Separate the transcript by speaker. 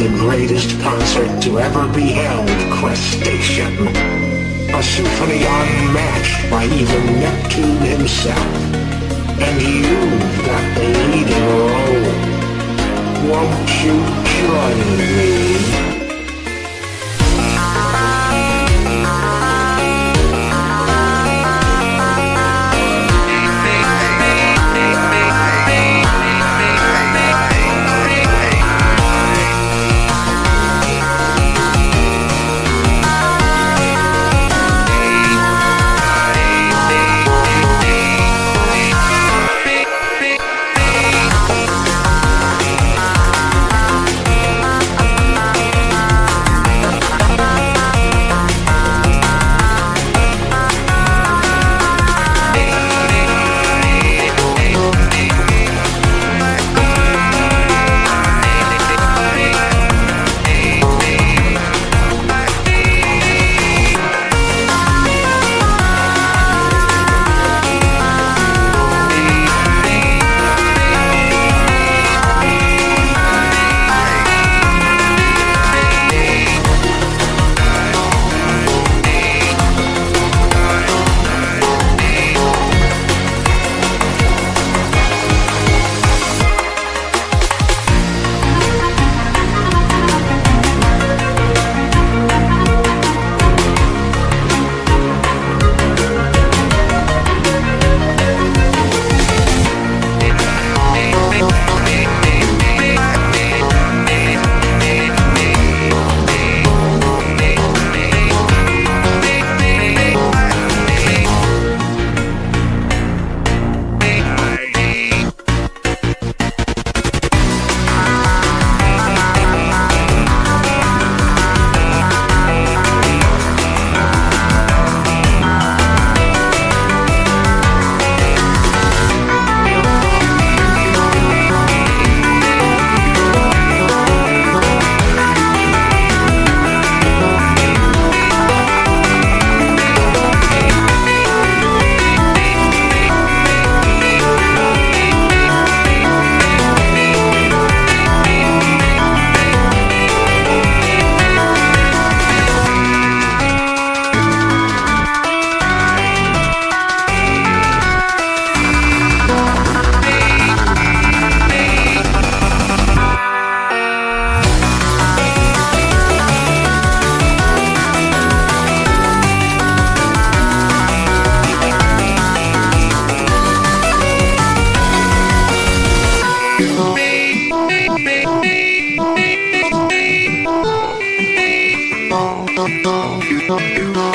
Speaker 1: the greatest concert to ever be held, Crustacean. A symphony unmatched by even Neptune himself. And you've got the leading role. Won't you join me? you.